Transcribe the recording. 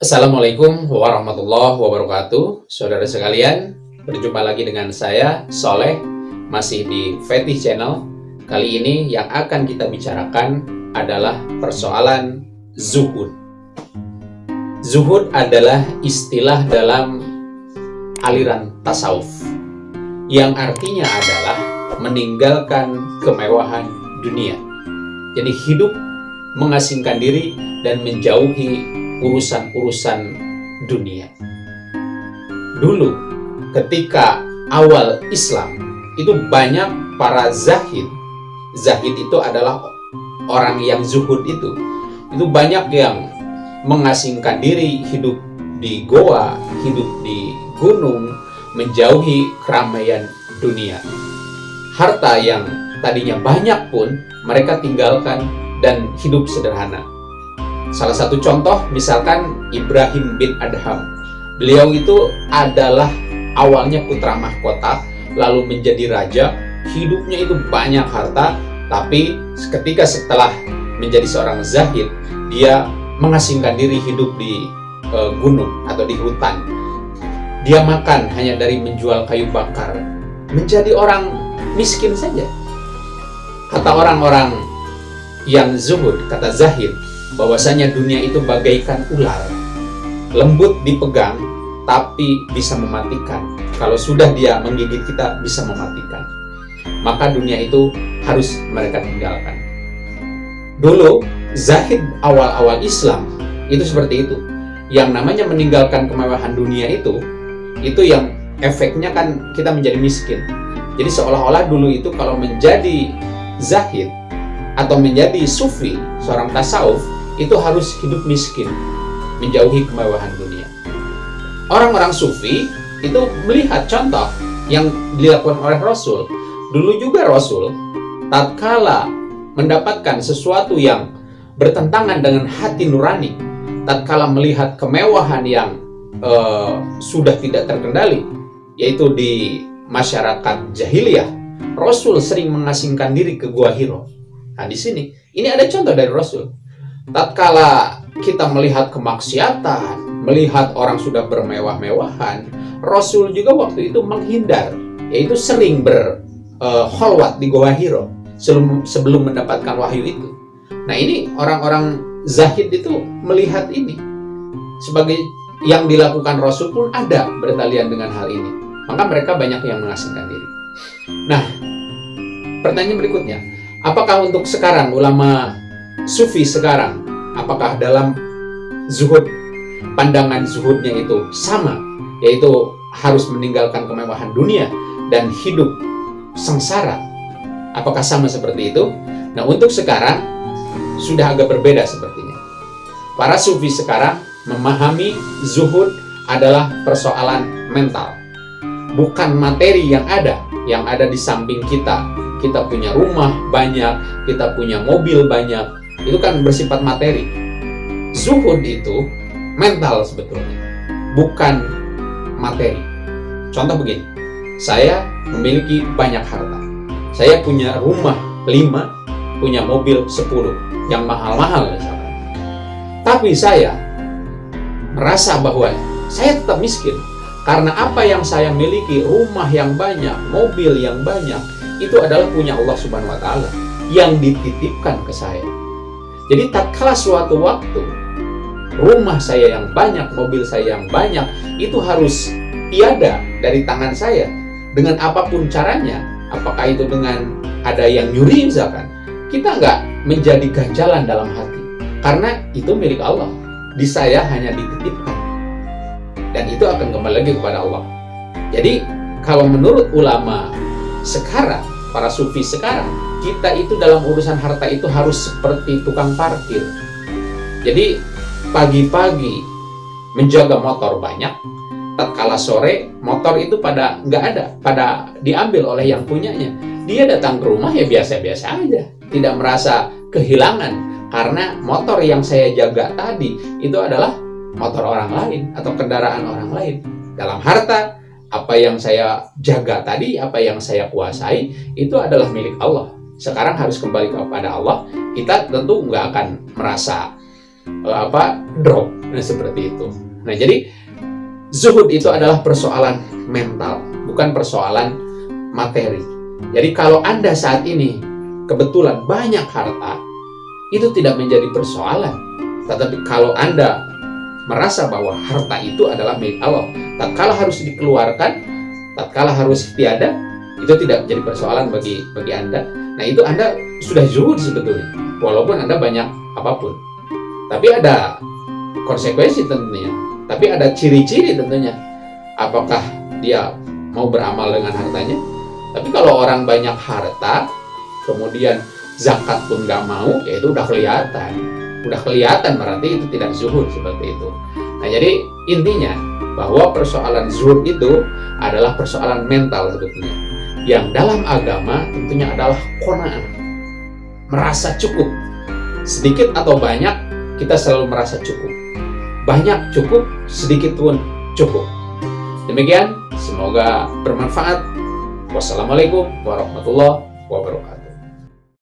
Assalamualaikum warahmatullahi wabarakatuh. Saudara sekalian, berjumpa lagi dengan saya, Soleh Masih di Fetih Channel. Kali ini yang akan kita bicarakan adalah persoalan zuhud. Zuhud adalah istilah dalam aliran tasawuf Yang artinya adalah meninggalkan kemewahan dunia. Jadi hidup mengasingkan diri dan menjauhi urusan-urusan dunia. Dulu, ketika awal Islam, itu banyak para zahid. Zahid itu adalah orang yang zuhud itu. Itu banyak yang mengasingkan diri, hidup di goa, hidup di gunung, menjauhi keramaian dunia. Harta yang tadinya banyak pun mereka tinggalkan dan hidup sederhana. Salah satu contoh misalkan Ibrahim bin Adham. Beliau itu adalah awalnya putra mahkota, lalu menjadi raja, hidupnya itu banyak harta, tapi ketika setelah menjadi seorang zahid, dia mengasingkan diri hidup di e, gunung atau di hutan. Dia makan hanya dari menjual kayu bakar, menjadi orang miskin saja. Kata orang-orang yang zuhud, kata zahid, bahwasanya dunia itu bagaikan ular. Lembut dipegang, tapi bisa mematikan. Kalau sudah dia menggigit kita, bisa mematikan. Maka dunia itu harus mereka tinggalkan. Dulu, zahid awal-awal Islam itu seperti itu. Yang namanya meninggalkan kemewahan dunia itu, itu yang efeknya kan kita menjadi miskin. Jadi seolah-olah dulu itu kalau menjadi zahid atau menjadi sufi, seorang tasawuf, itu harus hidup miskin, menjauhi kemewahan dunia. Orang-orang sufi itu melihat contoh yang dilakukan oleh Rasul. Dulu juga Rasul, tatkala mendapatkan sesuatu yang bertentangan dengan hati nurani, tatkala melihat kemewahan yang uh, sudah tidak terkendali, yaitu di masyarakat jahiliyah, Rasul sering mengasingkan diri ke Gua Hiro. Nah, di sini, ini ada contoh dari Rasul tatkala kita melihat kemaksiatan, melihat orang sudah bermewah-mewahan, Rasul juga waktu itu menghindar, yaitu sering berholwat uh, di Goa Hiro sebelum, sebelum mendapatkan wahyu itu. Nah ini orang-orang zahid itu melihat ini sebagai yang dilakukan Rasul pun ada bertalian dengan hal ini. Maka mereka banyak yang mengasingkan diri. Nah, pertanyaan berikutnya, apakah untuk sekarang ulama sufi sekarang, apakah dalam zuhud, pandangan zuhudnya itu sama, yaitu harus meninggalkan kemewahan dunia dan hidup sengsara. Apakah sama seperti itu? Nah, untuk sekarang sudah agak berbeda sepertinya. Para sufi sekarang memahami zuhud adalah persoalan mental. Bukan materi yang ada, yang ada di samping kita. Kita punya rumah banyak, kita punya mobil banyak, itu kan bersifat materi. Zuhud itu mental sebetulnya, bukan materi. Contoh begini, saya memiliki banyak harta. Saya punya rumah 5, punya mobil 10, yang mahal-mahal. Tapi saya merasa bahwa saya tetap miskin. Karena apa yang saya miliki, rumah yang banyak, mobil yang banyak, itu adalah punya Allah Subhanahu wa taala yang dititipkan ke saya. Jadi tak kalah suatu waktu rumah saya yang banyak, mobil saya yang banyak itu harus tiada dari tangan saya dengan apa pun caranya. Apakah itu dengan ada yang nyuri misalkan, kita nggak menjadi ganjalan dalam hati karena itu milik Allah. Di saya hanya dititipkan dan itu akan kembali lagi kepada Allah. Jadi kalau menurut ulama sekarang, para sufi sekarang, kita itu dalam urusan harta itu harus seperti tukang parkir. Jadi pagi-pagi menjaga motor banyak, tatkala sore motor itu pada nggak ada, pada diambil oleh yang punyanya. Dia datang ke rumah ya biasa-biasa aja, tidak merasa kehilangan karena motor yang saya jaga tadi itu adalah motor orang lain atau kendaraan orang lain. Dalam harta, apa yang saya jaga tadi, apa yang saya kuasai, itu adalah milik Allah. Sekarang harus kembali kepada Allah, kita tentu nggak akan merasa uh, apa drop nah seperti itu. Nah jadi zuhud itu adalah persoalan mental bukan persoalan materi. Jadi kalau anda saat ini kebetulan banyak harta itu tidak menjadi persoalan. Tetapi kalau anda merasa bahwa harta itu adalah milik Allah. Tatkala harus dikeluarkan tatkala harus tiada itu tidak menjadi persoalan bagi bagi anda. Nah itu anda sudah zuhud sebetulnya walaupun anda banyak apa pun. Tapi ada konsekuensi tentunya. Tapi ada ciri-ciri tentunya apakah dia mau beramal dengan hartanya. Tapi kalau orang banyak harta kemudian zakat pun nggak mau ya itu udah kelihatan udah kelihatan berarti itu tidak zuhud seperti itu. Nah jadi intinya bahwa persoalan zuhud itu adalah persoalan mental sebetulnya. Yang dalam agama tentunya adalah kona'ah merasa cukup. Sedikit atau banyak kita selalu merasa cukup. Banyak cukup sedikit pun cukup. Demikian semoga bermanfaat. Wassalamualaikum warahmatullahi wabarakatuh